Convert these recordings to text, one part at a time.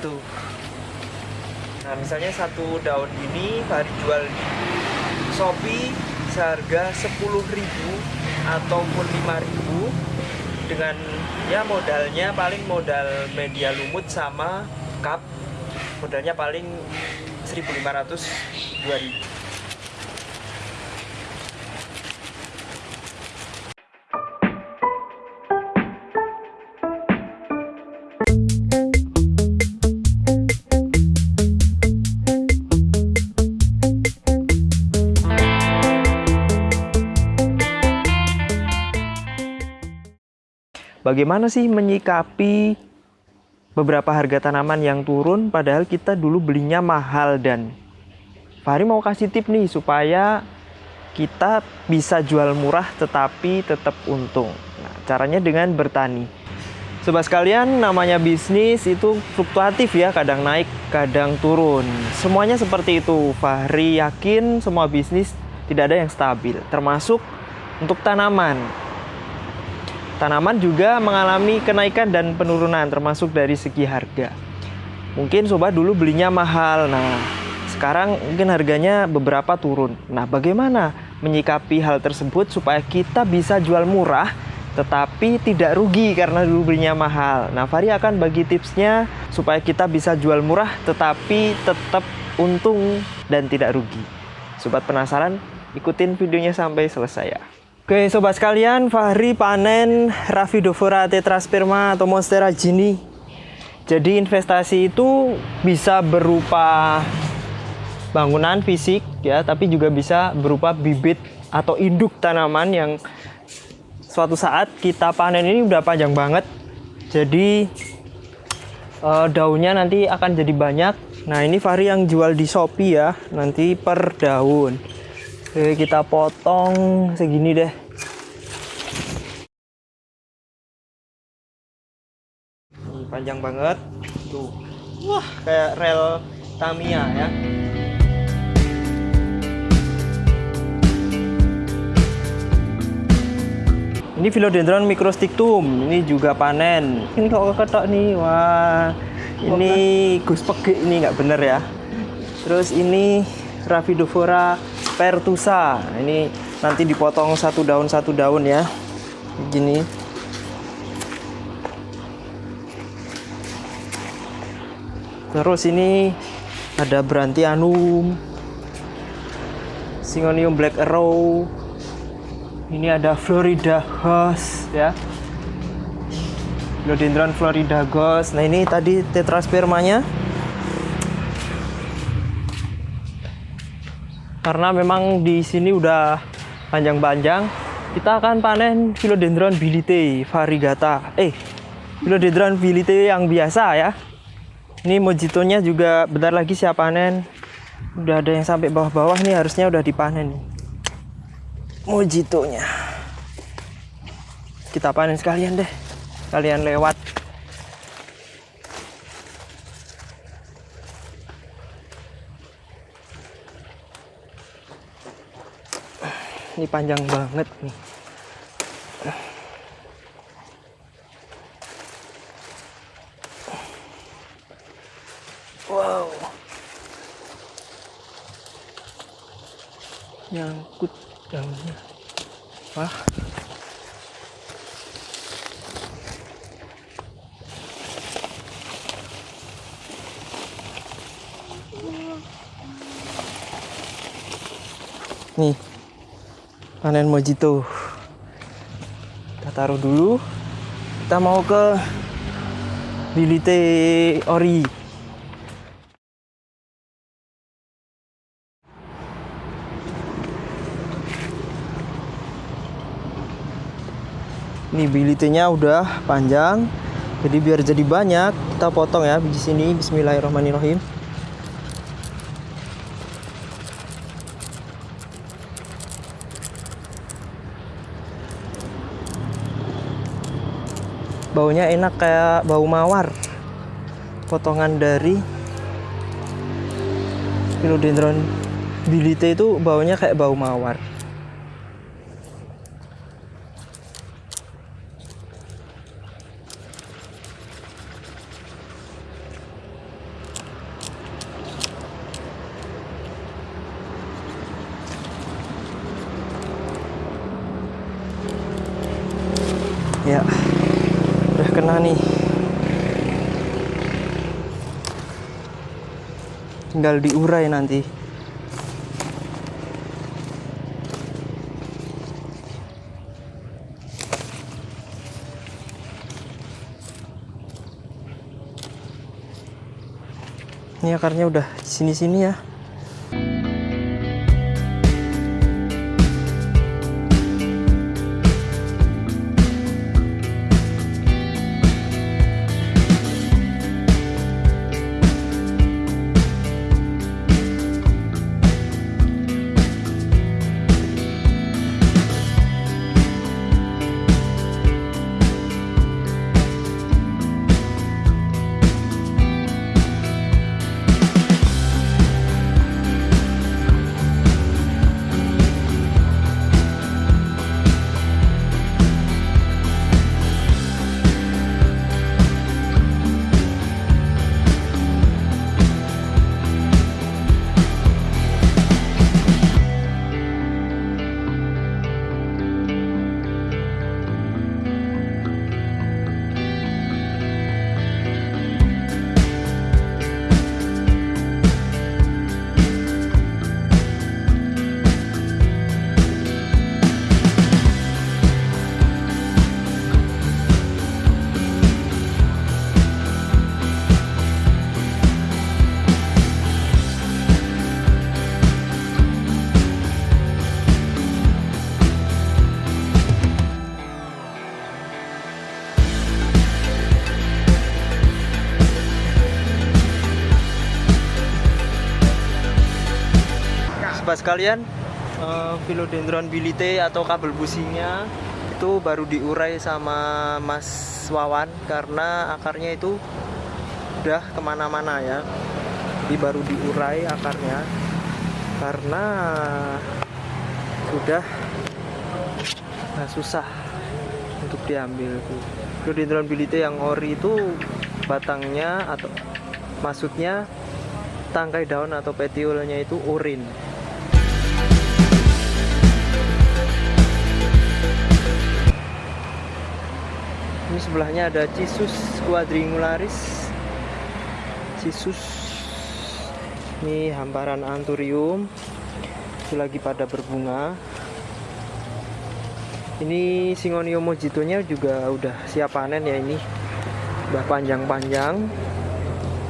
itu nah misalnya satu daun ini Fahri jual di Shopee seharga 10.000 ataupun 5.000 dengan ya modalnya paling modal media lumut sama cup modalnya paling 1.500 2.000 Bagaimana sih menyikapi beberapa harga tanaman yang turun padahal kita dulu belinya mahal dan Fahri mau kasih tip nih supaya kita bisa jual murah tetapi tetap untung. Nah, caranya dengan bertani. Sobat sekalian, namanya bisnis itu fluktuatif ya, kadang naik, kadang turun. Semuanya seperti itu. Fahri yakin semua bisnis tidak ada yang stabil, termasuk untuk tanaman. Tanaman juga mengalami kenaikan dan penurunan termasuk dari segi harga. Mungkin sobat dulu belinya mahal. Nah, sekarang mungkin harganya beberapa turun. Nah, bagaimana menyikapi hal tersebut supaya kita bisa jual murah tetapi tidak rugi karena dulu belinya mahal. Nah, Fari akan bagi tipsnya supaya kita bisa jual murah tetapi tetap untung dan tidak rugi. Sobat penasaran? Ikutin videonya sampai selesai ya. Oke sobat sekalian, Fahri panen Raphidovora tetrasperma atau Monstera Gini. Jadi investasi itu bisa berupa bangunan fisik ya, tapi juga bisa berupa bibit atau induk tanaman yang suatu saat kita panen ini udah panjang banget. Jadi uh, daunnya nanti akan jadi banyak. Nah ini Fahri yang jual di Shopee ya, nanti per daun. Oke, kita potong segini deh. Ini panjang banget. Tuh. Wah, kayak rel Tamiya ya. Ini philodendron microstictum. Ini juga panen. Ini kok ketok nih. Wah. Ini Gus Pege ini nggak bener ya. Terus ini Raphidovora pertusa ini nanti dipotong satu daun satu daun ya. Gini. Terus ini ada Brantianum Syngonium Black Arrow. Ini ada Florida Ghost ya. Philodendron Florida Ghost. Nah ini tadi tetraspermanya karena memang di sini udah panjang-panjang kita akan panen philodendron bilite variegata eh philodendron bilite yang biasa ya. Ini mojitonya juga bentar lagi siap panen. Udah ada yang sampai bawah-bawah nih harusnya udah dipanen mojitonya. Kita panen sekalian deh. Kalian lewat ini panjang banget nih. Wow. Nyangkut daunnya wah. Nih panen mojito. Kita taruh dulu. Kita mau ke Bilite Ori. Ini bilitenya udah panjang. Jadi biar jadi banyak kita potong ya di sini. Bismillahirrahmanirrahim baunya enak kayak bau mawar. Potongan dari philodendron. Bilite itu baunya kayak bau mawar sana nih tinggal diurai nanti. Ini akarnya udah sini-sini ya sobat sekalian eh, philodendron bilite atau kabel businya itu baru diurai sama Mas Wawan karena akarnya itu udah ke mana-mana ya. Jadi baru diurai akarnya karena sudah nah, susah untuk diambil philodendron bilite yang ori itu batangnya atau maksudnya tangkai daun atau petiolnya itu urin ini sebelahnya ada Cisus quadringularis. Cisus. Ini hamparan anthurium itu lagi pada berbunga. Ini Singonium mojitonya juga udah siap panen ya ini. Udah panjang-panjang.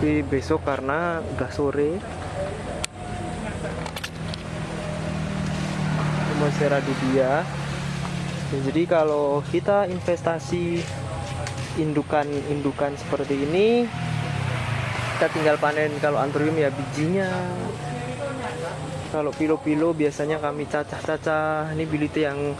Tapi besok karena udah sore. Monstera dubia jadi kalau kita investasi indukan-indukan seperti ini kita tinggal panen kalau anthurium ya bijinya. Kalau pilo-pilo biasanya kami cacah-cacah. Ini bilite yang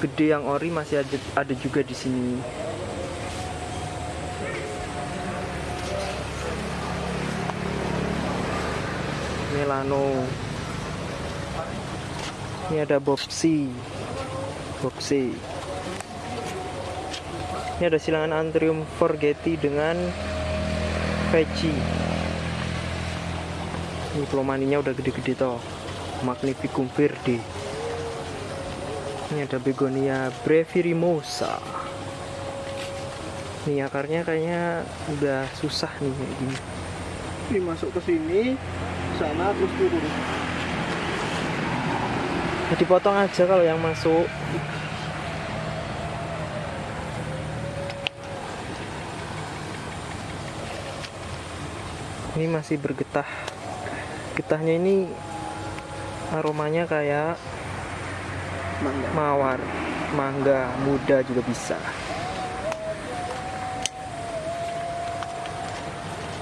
gede yang ori masih ada, juga di sini. Melano. Ini ada Bobsi Bobsi ini ada silangan anthurium forgeti dengan veggie. Ini plomaninya udah gede-gede toh. Magnificum verde. Ini ada begonia brevirimosa ini akarnya kayaknya udah susah nih kayak gini. Ini masuk ke sini sana terus turun. Dipotong aja kalau yang masuk ini masih bergetah. Getahnya ini aromanya kayak mangga. mawar mangga muda juga bisa.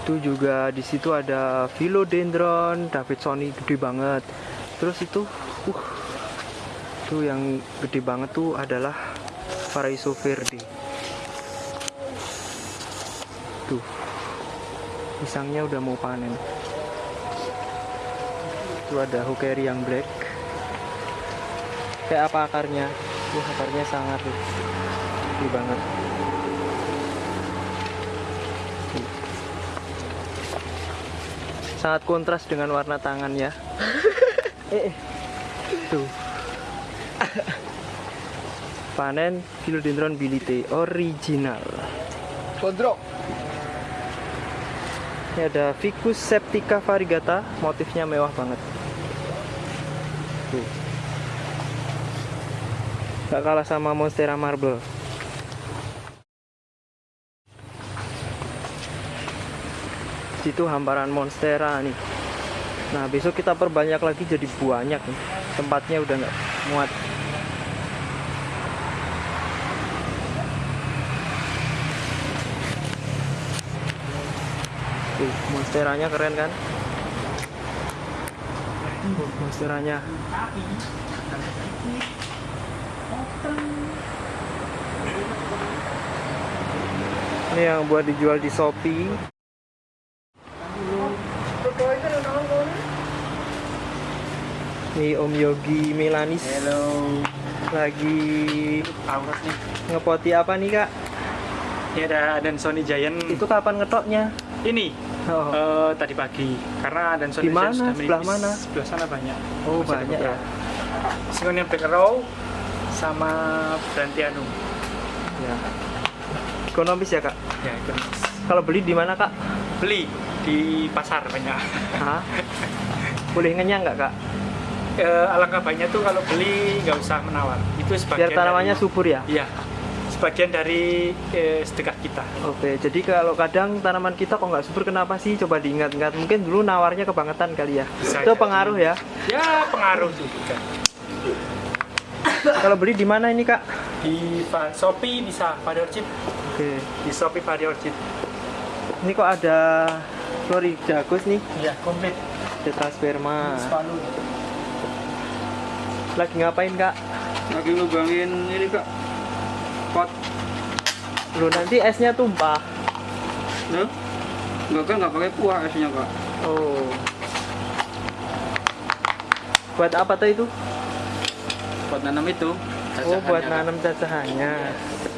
Itu juga di situ ada philodendron davidsoni gede banget. Terus itu uh itu yang gede banget tuh adalah Paraiso verde. Tuh pisangnya udah mau panen. Itu ada hukeri yang black. Kayak apa akarnya? Wah, akarnya sangat gede banget. Sangat kontras dengan warna tangan ya. Eh, eh. tuh. Panen philodendron bilite original. Kodrok. Ini ada Ficus septica variegata, motifnya mewah banget. Tuh. Gak kalah sama Monstera Marble. Situ hamparan Monstera nih. Nah besok kita perbanyak lagi jadi banyak nih. Tempatnya udah nggak muat. Tuh, monsteranya keren kan? Tuh, monsteranya. Ini yang buat dijual di Shopee. Nih Om Yogi Milanis Hello, lagi ngepoti apa nih kak? Ini ada dan Sony Giant. Itu kapan ngetoknya? ini Oh, eh, tadi pagi karena dan Di mana? Sudah Sebelah mana? Sebelah sana banyak. oh Masih ada banyak ya. yang Black Row sama Brantianu. ya. Ekonomis ya kak? Ya, ekonomis. Kalau beli di mana kak? Beli di pasar banyak. Hah? Boleh ngenyang nggak kak? Eh, alangkah baiknya tuh kalau beli nggak usah menawar. Itu sebagian Biar tanamannya dari, subur ya? Iya. Sebagian dari eh, sedekah kita. Oke, jadi kalau kadang tanaman kita kok nggak subur kenapa sih? Coba diingat-ingat. Mungkin dulu nawarnya kebangetan kali ya. Bisa Itu jadi. pengaruh ya. Ya, pengaruh juga. Kalau beli di mana ini kak? Di Shopee bisa pada Orchid. Oke. Di Shopee pada Orchid. Ini kok ada Floridagus nih, Iya, komplit. Tetrasperma. Spanu. Lagi ngapain kak? Lagi lubangin ini kak. Pot. Lu nanti esnya tumpah. Nah. Enggak kan nggak pakai kuah esnya kak. Oh. Buat apa tuh itu? Pot nanam itu. Oh, buat nanam cacahannya.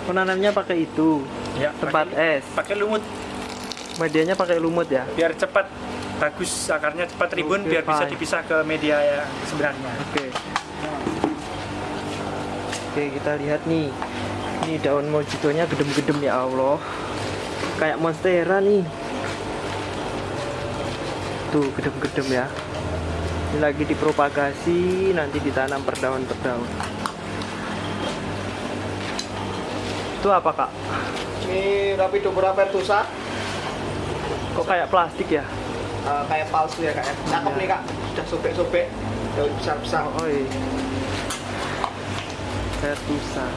Oh, nanamnya pakai itu. Ya, Tempat pakai- es. Pakai lumut Medianya pakai lumut ya. biar cepat bagus akarnya cepat ribun Oke, biar bisa fine. dipisah ke media yang sebenarnya. Oke. Oke, kita lihat nih. Ini daun mojitonya gedem-gedem ya Allah. Kayak monstera nih. Tuh, gedem-gedem ya. Ini lagi dipropagasi, nanti ditanam per daun per daun. Itu apa, Kak? Ini Rapido Purapertusa. Kok kayak plastik ya? Eh, kayak palsu ya kak ya. Cakep nih kak. Sudah sobek-sobek. Daun besar-besar. Oh, iya. Vertusa.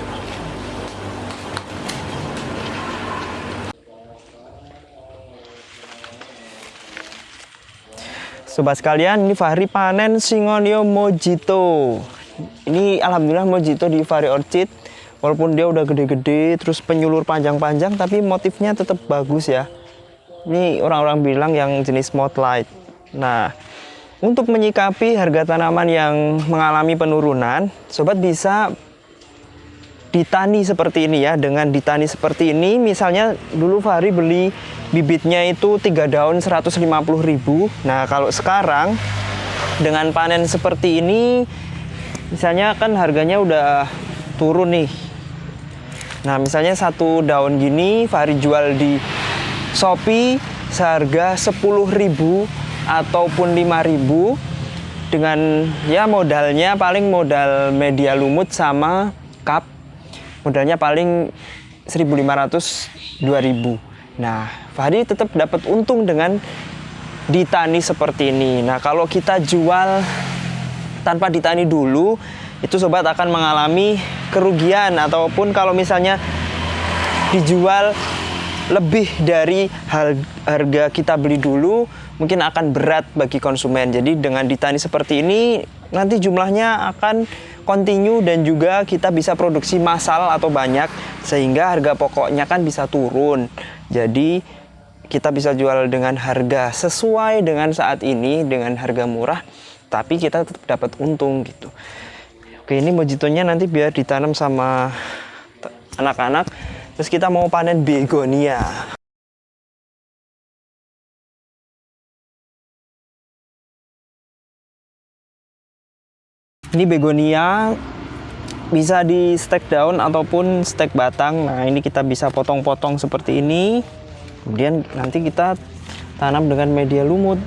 Sobat sekalian, ini Fahri panen Singonio Mojito. Ini alhamdulillah Mojito di Fahri Orchid. Walaupun dia udah gede-gede, terus penyulur panjang-panjang, tapi motifnya tetap bagus ya. Ini orang-orang bilang yang jenis Mothlight. Nah, untuk menyikapi harga tanaman yang mengalami penurunan, sobat bisa ditani seperti ini ya. Dengan ditani seperti ini, misalnya dulu Fahri beli bibitnya itu 3 daun 150.000. Nah, kalau sekarang dengan panen seperti ini, misalnya kan harganya udah turun nih. Nah, misalnya satu daun gini Fahri jual di Shopee seharga 10.000 ataupun 5.000 dengan ya modalnya paling modal media lumut sama cup. Modalnya paling 1.500 2.000. Nah, Fahri tetap dapat untung dengan ditani seperti ini. Nah, kalau kita jual tanpa ditani dulu, itu sobat akan mengalami kerugian ataupun kalau misalnya dijual lebih dari harga kita beli dulu mungkin akan berat bagi konsumen. Jadi dengan ditani seperti ini nanti jumlahnya akan continue dan juga kita bisa produksi massal atau banyak sehingga harga pokoknya kan bisa turun. Jadi kita bisa jual dengan harga sesuai dengan saat ini dengan harga murah tapi kita tetap dapat untung gitu. Oke, ini mojitonya nanti biar ditanam sama anak-anak. Terus kita mau panen begonia. Ini begonia bisa di stek daun ataupun stek batang. Nah, ini kita bisa potong-potong seperti ini. Kemudian nanti kita tanam dengan media lumut.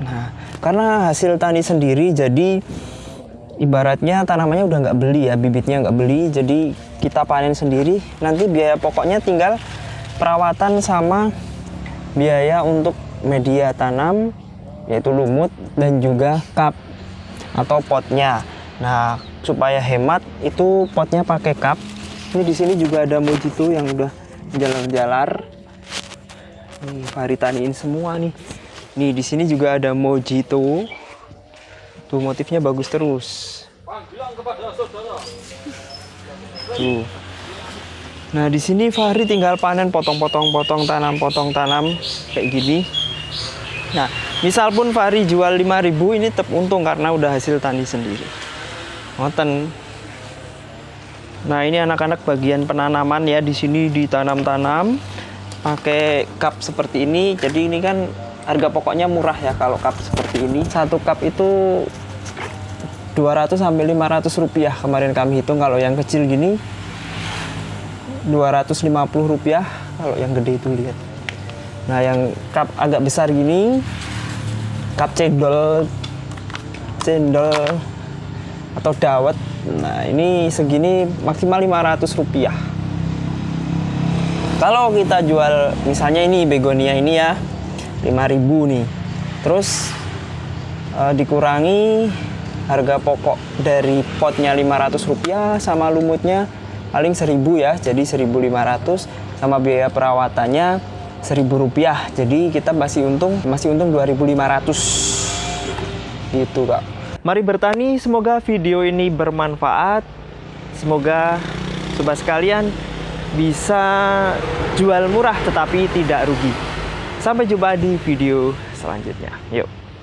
Nah, karena hasil tani sendiri jadi ibaratnya tanamannya udah nggak beli ya, bibitnya nggak beli, jadi kita panen sendiri. Nanti biaya pokoknya tinggal perawatan sama biaya untuk media tanam yaitu lumut dan juga cup atau potnya. Nah, supaya hemat itu potnya pakai cup. Ini di sini juga ada mojito yang udah jalar-jalar. Nih, Fahri taniin semua nih. Nih, di sini juga ada mojito. Tuh motifnya bagus terus. Tuh. Nah, di sini Fahri tinggal panen potong-potong-potong tanam, potong tanam kayak gini. Nah, misal pun Fahri jual 5000 ini tetap untung karena udah hasil tani sendiri. Ngoten. Nah, ini anak-anak bagian penanaman ya di sini ditanam-tanam pakai cup seperti ini. Jadi ini kan harga pokoknya murah ya kalau cup seperti ini. Satu cup itu 200 sampai 500 rupiah kemarin kami hitung kalau yang kecil gini 250 rupiah kalau yang gede itu lihat. Nah, yang cup agak besar gini cup cendol cendol atau dawet. Nah, ini segini maksimal 500 rupiah. Kalau kita jual misalnya ini begonia ini ya 5000 nih. Terus eh, dikurangi harga pokok dari potnya 500 rupiah sama lumutnya paling 1000 ya. Jadi 1500 sama biaya perawatannya 1000 rupiah. Jadi kita masih untung masih untung 2500 gitu, Kak. Mari bertani, semoga video ini bermanfaat. Semoga sobat sekalian bisa jual murah tetapi tidak rugi. Sampai jumpa di video selanjutnya. Yuk.